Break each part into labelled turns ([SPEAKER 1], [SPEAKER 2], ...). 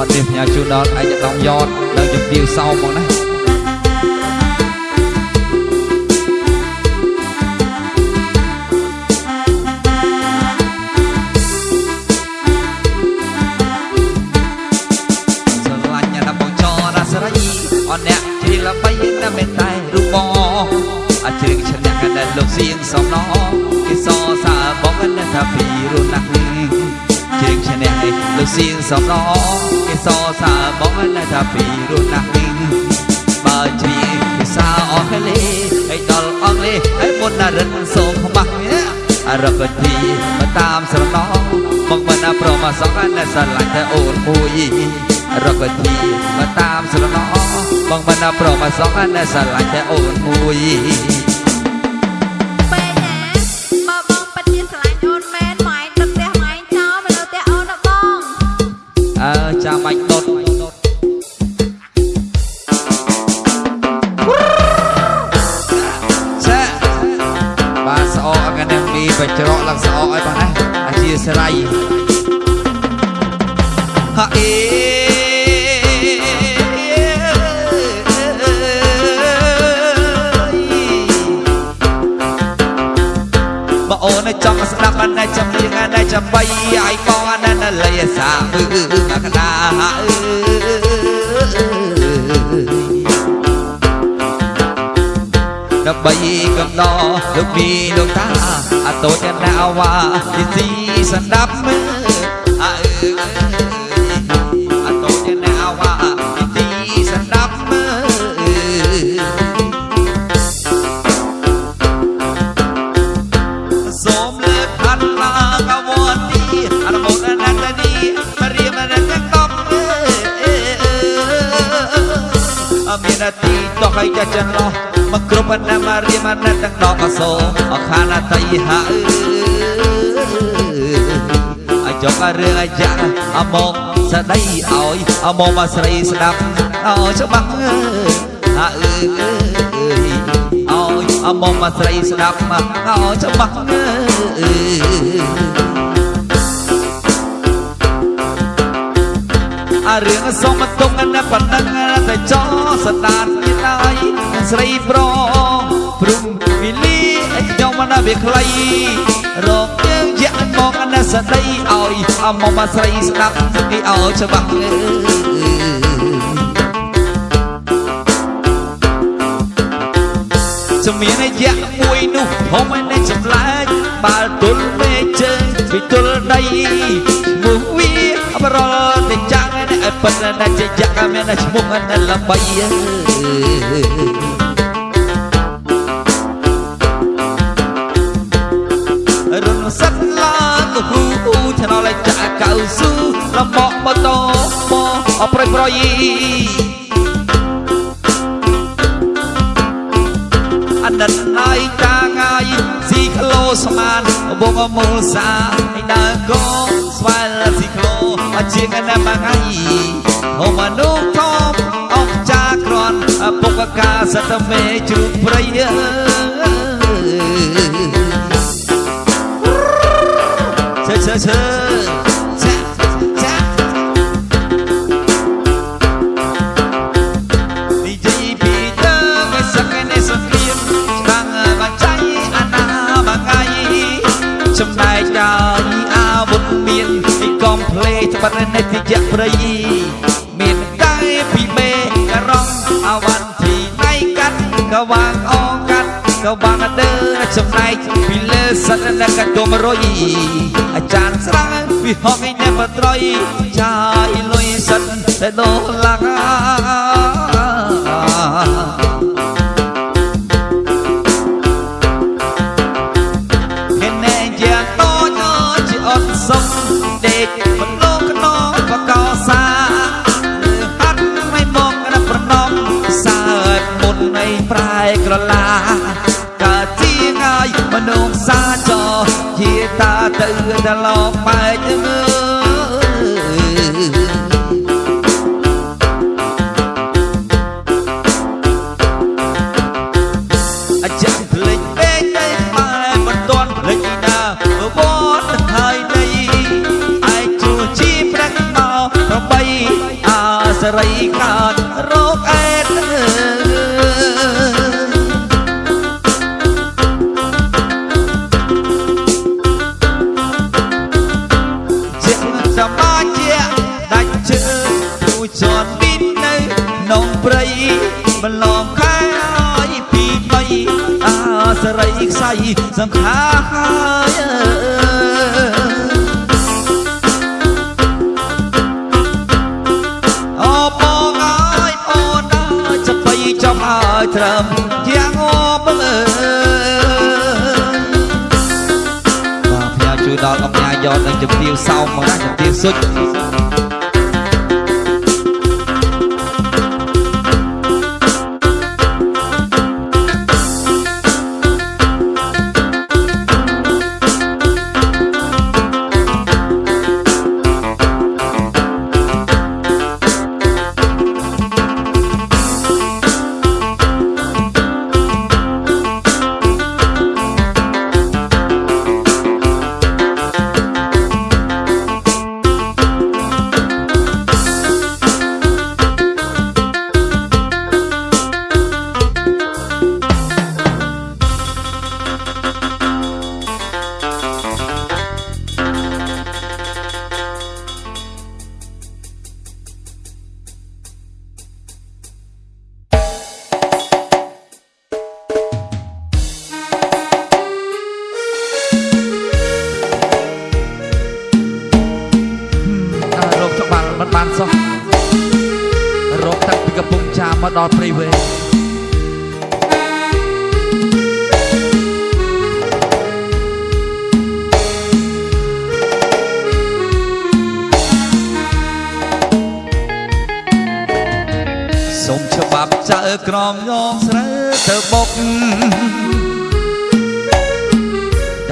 [SPEAKER 1] បាត់នេះផ្ញើជូនដល់ឯកឧត្តមយ៉តនៅជំទាវសោមមកណាស្រឡាញ់ណាស់បងចរស្រីអនអ្នកជ្រៀងល្បីណាស់មិនតែរូបបងអាជ្រៀងឈ្នះកណ្ដាលលោកសៀងសំណគេសរសើរបងណាស់ថាពីរុនណាស់នេះ ជ្រៀងឈ្នះលោកសៀងសំណគេសរសើរបងណាស់ថាពីរុនណាស់នេះបើជ្រៀងភាសាអង់គ្លេសឲ្យដល់អង់គ្លេសឲ្យមុនណារិនសូមខ្មាស់អរពទីមកតាមស្រណងមកមិនប្រមសងណាស្រឡាញ់តែអូនមួយរកទីមកតាមស្រណងបងមិនប្រមសងណាស្រឡាញ់តែអូនមួយ
[SPEAKER 2] ស៊ី
[SPEAKER 1] សណ្ដាប់មើអើអតូចណាវ៉ាទីស៊ីសណ្ដាប់មើសូមលើកអត់ឡាកវ័នទីអរមុនណាស់នីរៀមរកកំអមានទីតោះឲ្យចាស់ចន្លោះមកគ្រប់ណាមរៀមណាស់ទាំងដកអសោអខានតៃហាអ ចុករឿងអាយ៉ាអមកស្ដីឲ្យអមកមកស្រីស្ដាប់អោច្បាស់អើអើអើយអមកមកស្រីស្ដាប់មកអោច្បាស់អើអារឿងសុំមកទុកណាប៉ុណ្ណឹងតែចោស្ដាតមានហើយស្រីប្រព្រំវិលីខ្ញុំមិនវាខ្លី ស្ដីឲ្យអមកមកស្រីស្ដាប់គេអោច្បាស់អើជំមានរយៈមួយនោះហុំឯនេះចម្លែកបាល់ទល់មេជើងពីទល់ដីមុខវាបរលតែចាំងឯនេះឲ្យប៉ិនណាស់ជាយ៉ាក់មានឈ្មោះណាស់ល្បី លំបកម៉ូតូមកអប្រយប្រយអណិតហើយតាងាយស៊ីក្លូស្មានបងមូលសាឯដើកោស្វាលស៊ីក្លូអជាងណាមួយថ្ងៃហូមនុស្សធំអស់ចាក្រនពុកកាសតមេជ្រូកព្រៃអើឈើឈើឈើចា លេត្បិតនេះទីយៈព្រៃមានតែពីមេករងអាវ៉ាន់ទីណៃកាត់ក៏វាងអងកាត់ក៏វាងដើចំណែកពីលើសិននៅកាត់ទុំរុយអាចារ្យស្រាំងវិហងឯនេះបត្រយចាយលុយសិនតែដោឡា ទៅដល់លោកបែ សង្ខារហើយអូបងអើយអូនអើយចបីចំហើយត្រឹមយ៉ាងអបងអើយបាទផ្ញើជួយដល់អង្គញាយកនឹងជំទាវសោមមកណាជំទាវសុច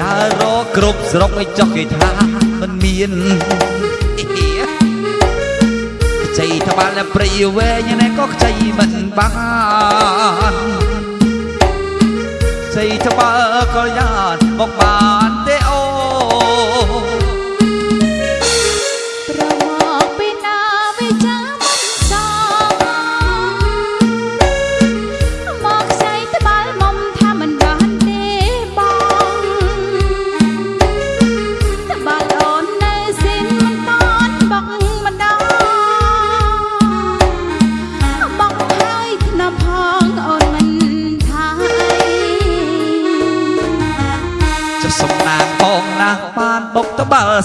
[SPEAKER 1] ដើររកគ្រប់ស្រុកឲ្យចុះគេថាមិនមានអ៊ីខ្ចីត្បាល់ព្រៃវែងណែក៏ខ្ចីមិនបានខ្ចីត្បាល់ក៏យ៉ាងមកបាន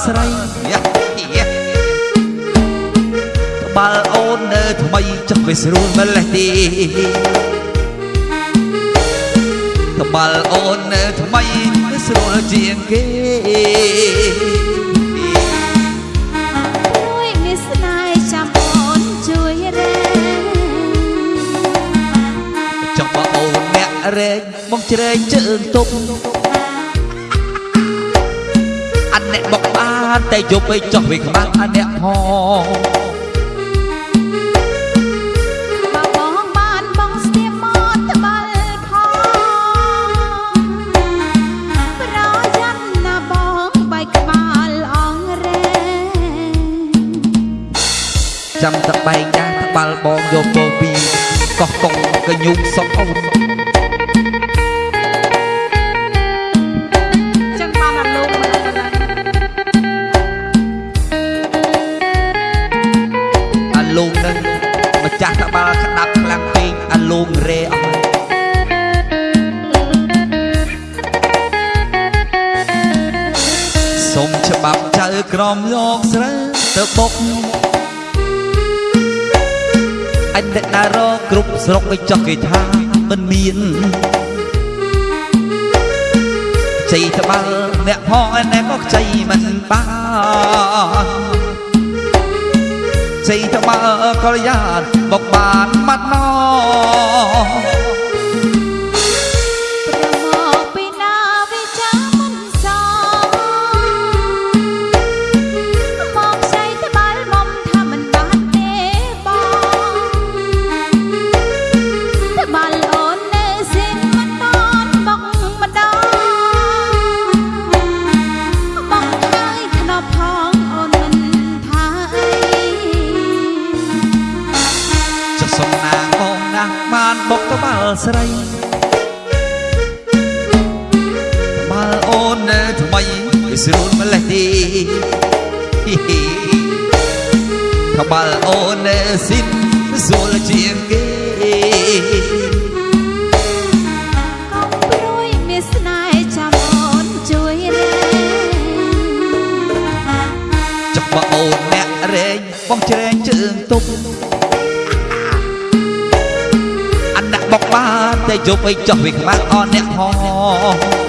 [SPEAKER 2] ស្រី
[SPEAKER 1] យ៉ាយ៉ាត្បាល់អូននៅថ្មីចុះវាស្រួលម្លេះទេត្បាល់អូននៅថ្មីវាស្រួលជាងគេ
[SPEAKER 2] ជួយមានស្នេហ៍ចាំអូនជួយរែង
[SPEAKER 1] ចុះបើអូនអ្នករែងមកជ្រែងជើងទុក អាអ្នកបុកបានតែយប់ឲ្យចុះវាខ្មាស់អាអ្នកផង
[SPEAKER 2] បើបងបានបងស្ទាបមកត្បាល់ផងប្រយ័ត្នណាបងបែកក្បាលអងរែង
[SPEAKER 1] ចាំតបែងដែរត្បាល់បងយកពោពីកោះកងកញូងសុកអូន
[SPEAKER 2] ច្បា
[SPEAKER 1] ប់ចៅក្រមយកស្រើទៅបុកអញអ្នកណារកគ្រប់ស្រុកឲ្យចុះគេថាមិនមានខ្ចីត្បាល់អ្នកផងឯណែក៏ខ្ចីមិនបានខ្ចីត្បាល់ក៏យ៉ាងបុកបានម៉ាត់ណោ
[SPEAKER 2] វាស្រួ
[SPEAKER 1] លម្លេះទេហ៊ីហ៊ីក្បាលអូននៅស៊ីនស្រួលជាងគេ
[SPEAKER 2] កុំព្រួយមានស្នេហ៍ចាំអូនជួយរែង
[SPEAKER 1] ចុកបើអូនអ្នករែងបងច្រែងជើងទុកអនអ្នកបកបានតែយប់អីចោះវាខ្មាស់អនអ្នកផង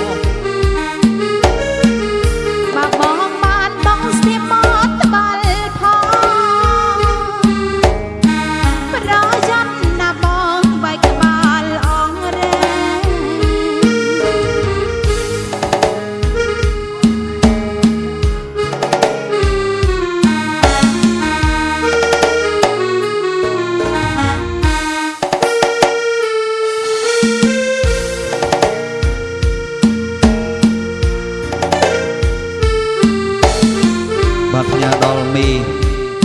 [SPEAKER 2] បាទផ្ញើ
[SPEAKER 1] ដល់មី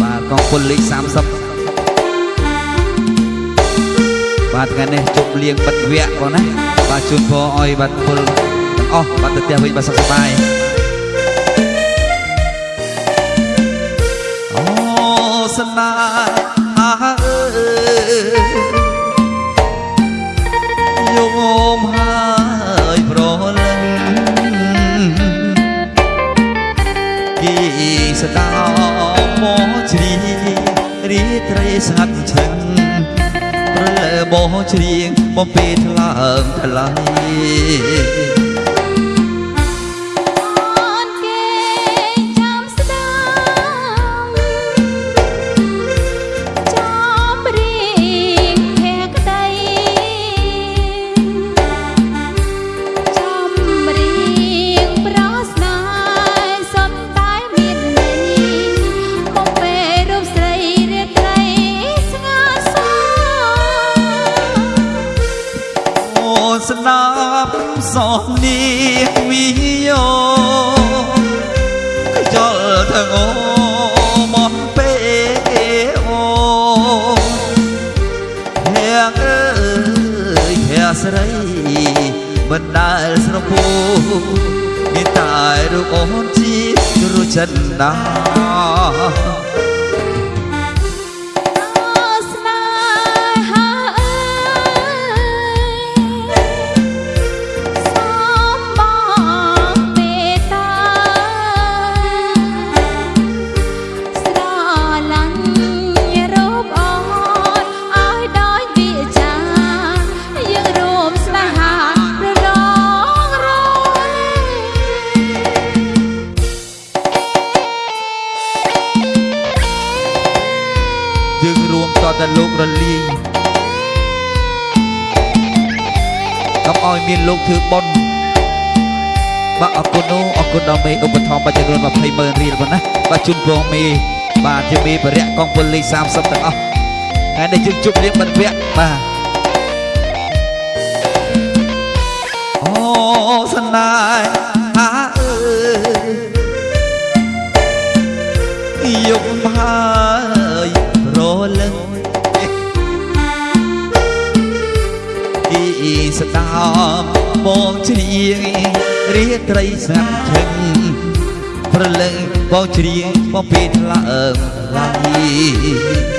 [SPEAKER 1] បាទកងពលលេខ30បាទថ្ងៃនេះជប់លៀងបិទវគ្គបងណាបាទជូនពរឲ្យបាទពលទាំងអស់បាទទៅផ្ទះវិញបាទសុខសប្បាយអូសនាអើ ស្ដាមកជ្រីរីត្រីស្ងាត់ឈឹងប្រលើបោជ្រៀងបំពេថ្លើមថ្លៃ
[SPEAKER 2] អូន
[SPEAKER 1] ជារួចចិនណា
[SPEAKER 2] យើងរួម
[SPEAKER 1] តតែលោករលាយកុំឲ្យមានលោកធ្វើបុណ្យបាទអរគុណអូអរគុណដល់មេឧបត្ថម្ភបាទចំនួន20ម៉ឺនរៀលបងណាបាទជូនពរមេបាទជាមេបរិយកងពលលេខ30ទាំងអស់ថ្ងៃនេះយើងជប់លៀងបិទវគ្គបាទអូសណាយហាអើយយកហើយរលឹង ស្ដាមបងជ្រៀងរាត្រីស្ងាត់ឈឹងប្រលឹងបងជ្រៀងបងពីថ្លើមឡៃ
[SPEAKER 2] អូ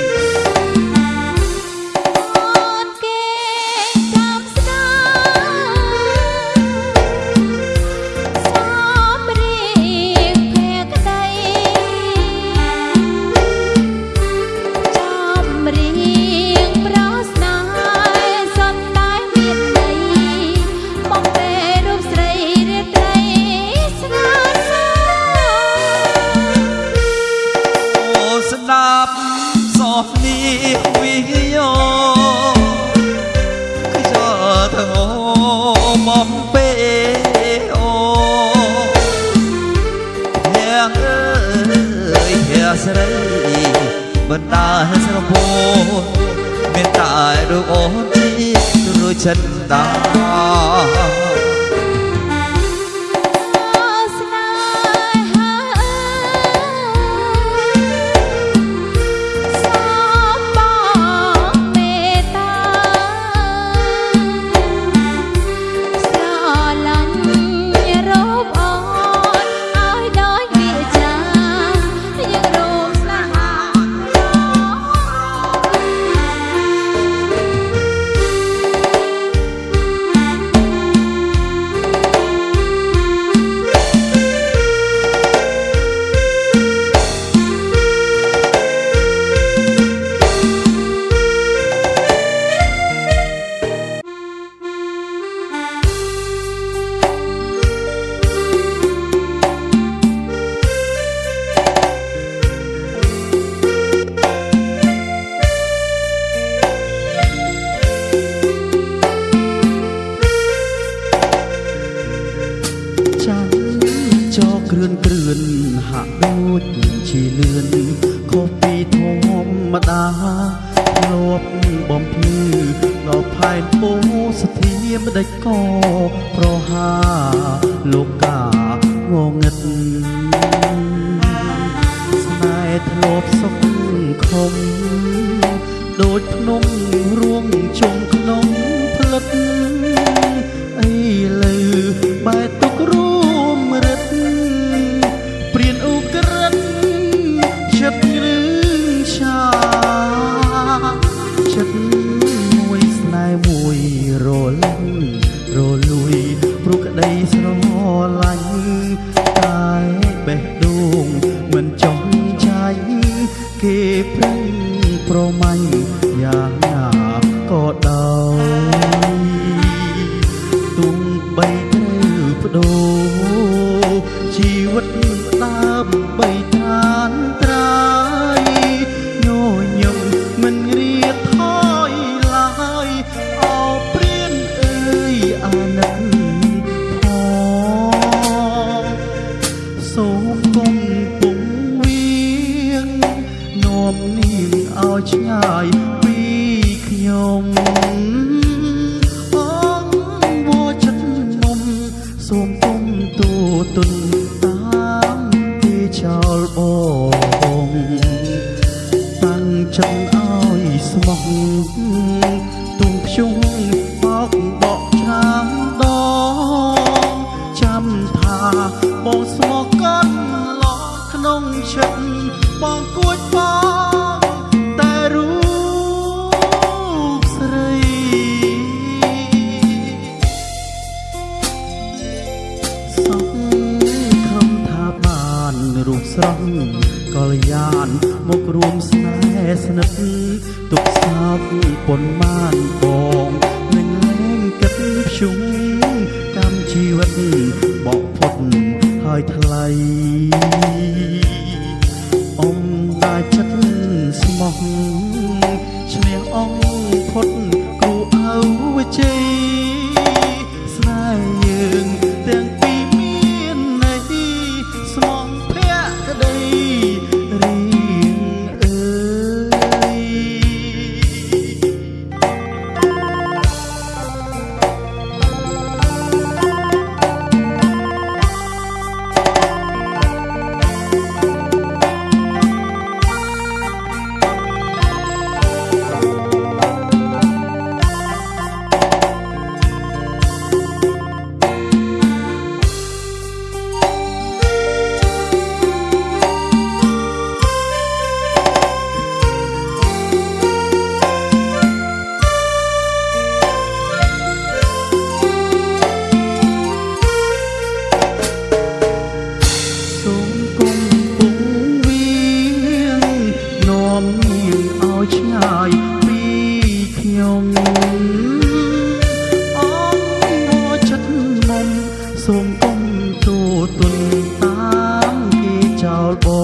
[SPEAKER 2] ទូ
[SPEAKER 1] ទុនតា
[SPEAKER 2] ម
[SPEAKER 3] គេចោលបោ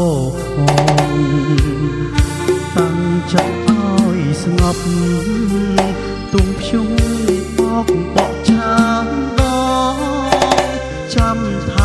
[SPEAKER 3] ផងតាំងចិត្តឲ្យស្ងប់ទុំខ្ញុំបោកបោកឆាងដងចាំថា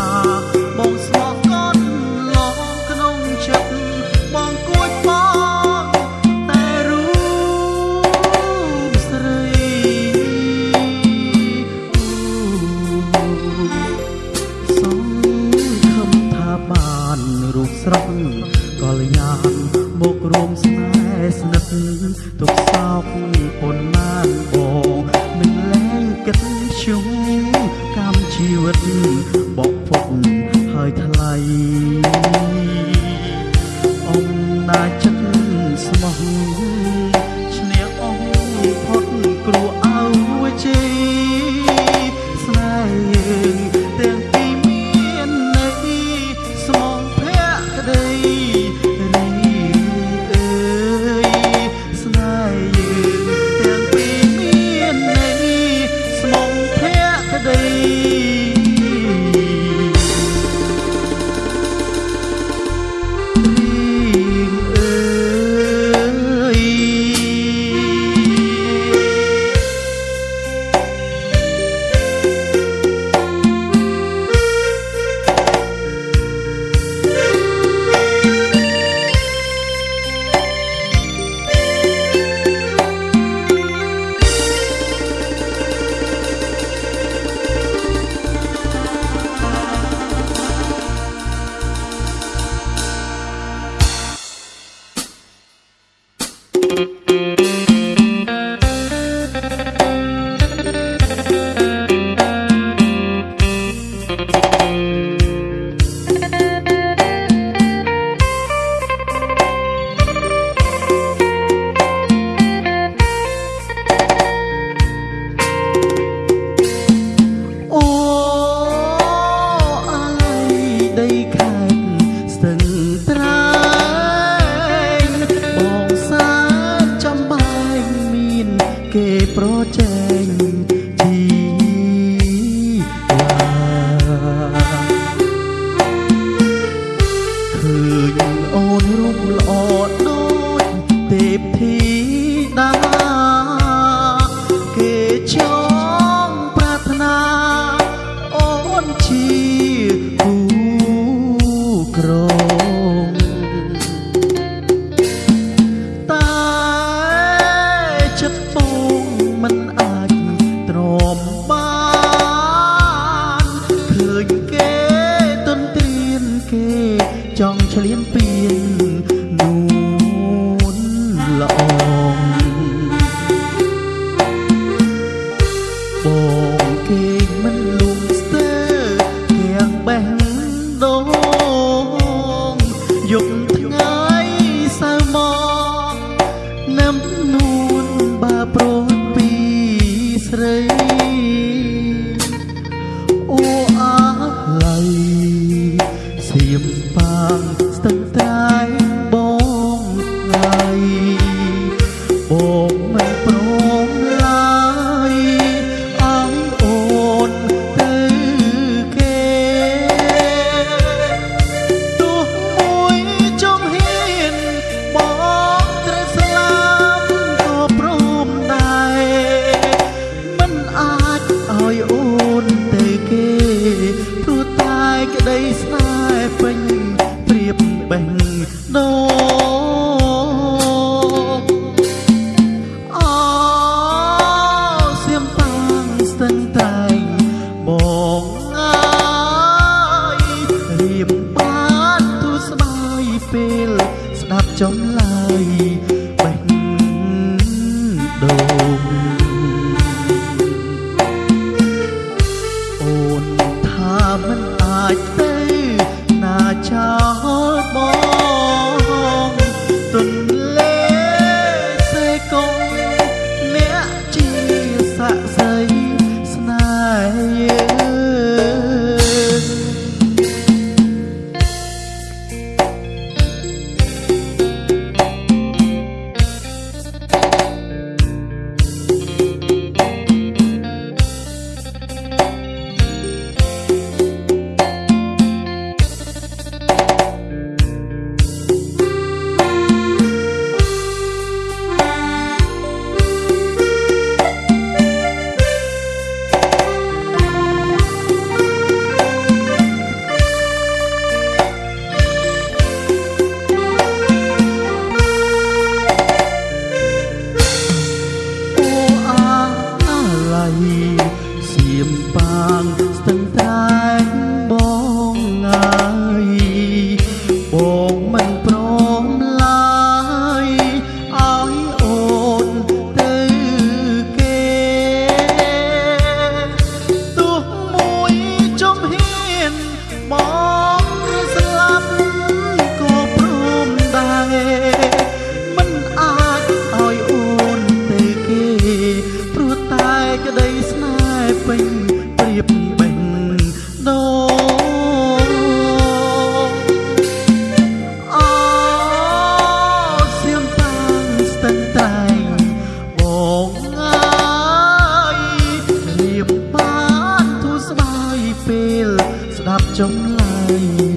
[SPEAKER 3] chống lại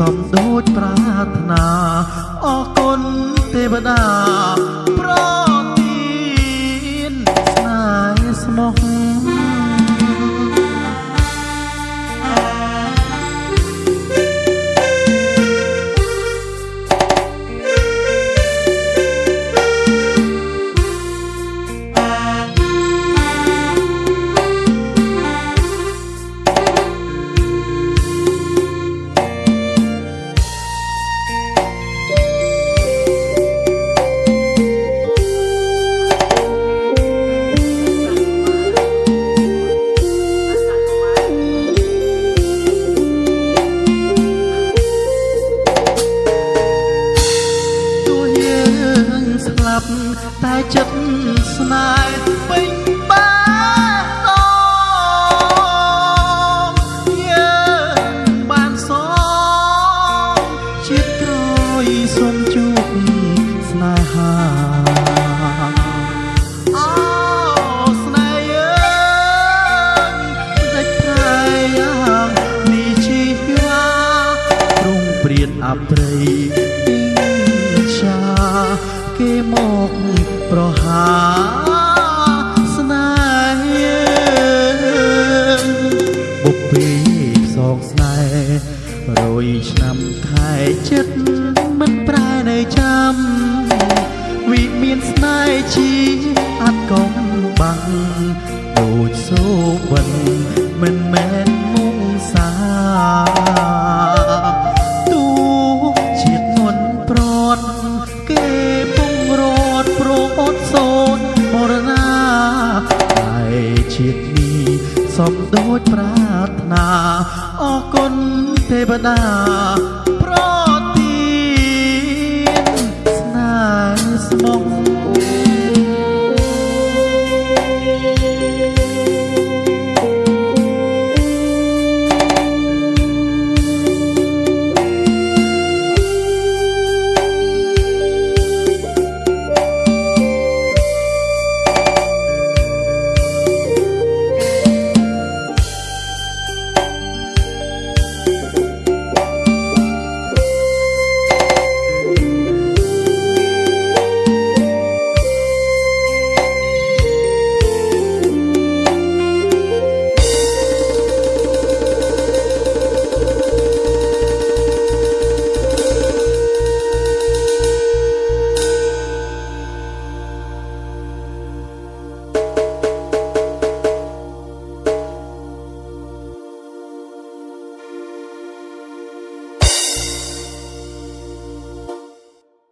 [SPEAKER 3] សំដូចប្រាថ្នាអរគុណទេវតាប្រទានស្នេហ៍ស្មោះ 啊